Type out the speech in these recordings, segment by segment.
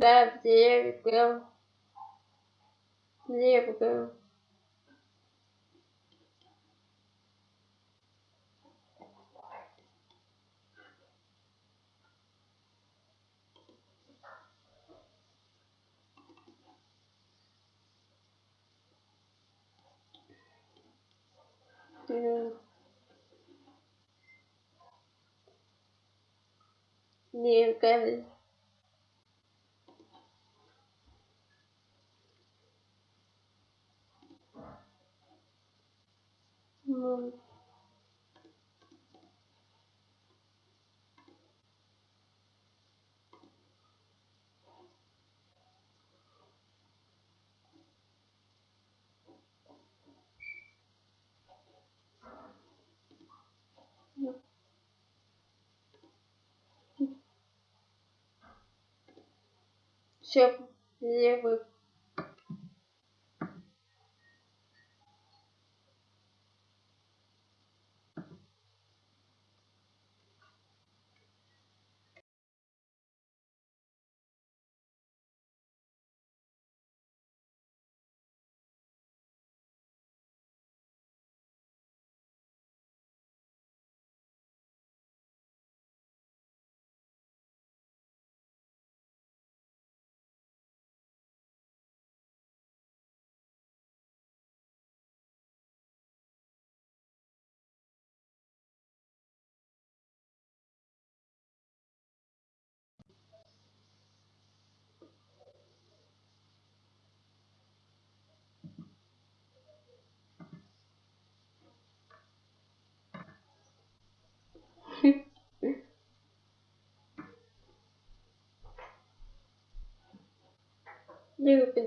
Gabriel, livro. Livro, livro. левый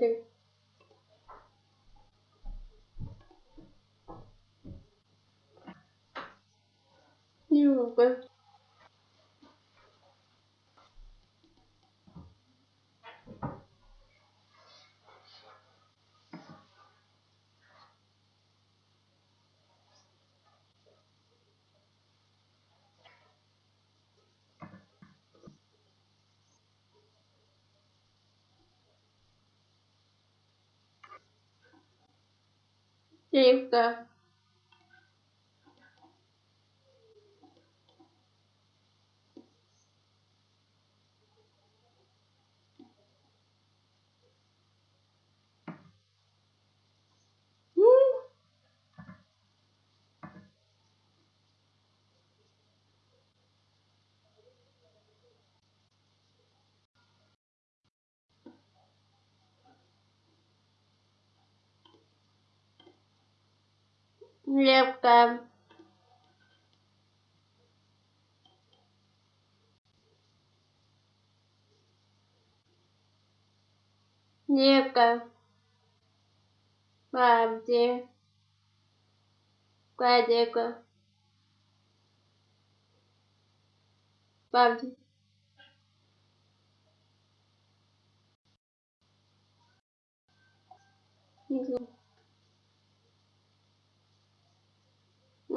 chân chân nhiều Hilfe! лепка. Лепка. бабди, Кадека. бабди. Thank you.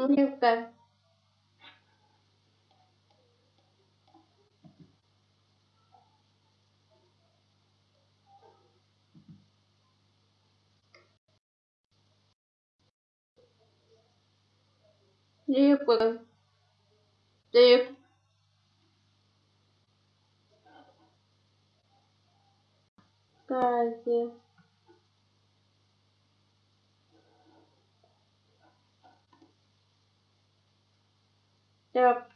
турнирда Либо ты Кази. There are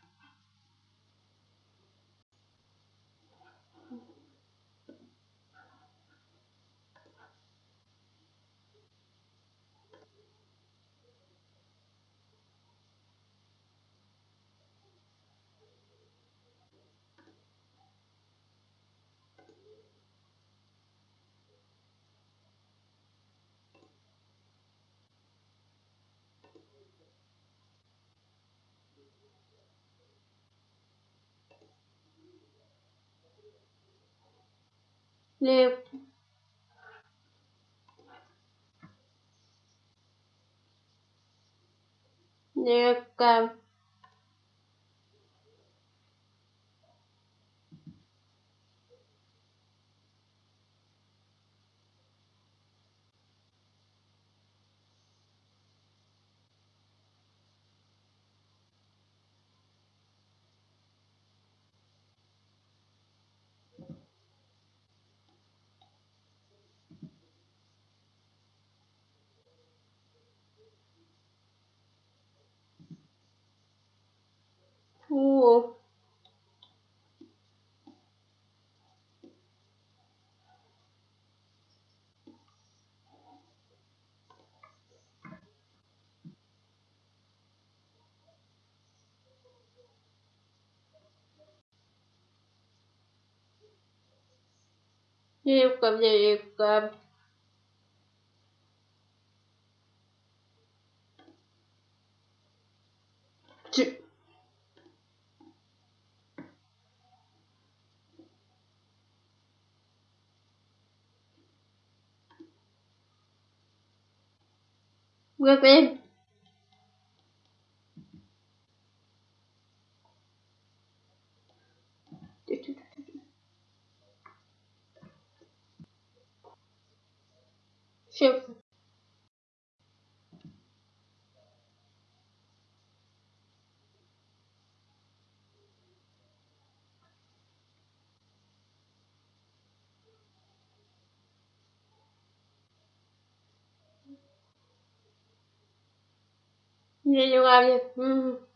хлеб лепка слов Девка, девка. Чё? Whip it. Shift. Я не ловлю.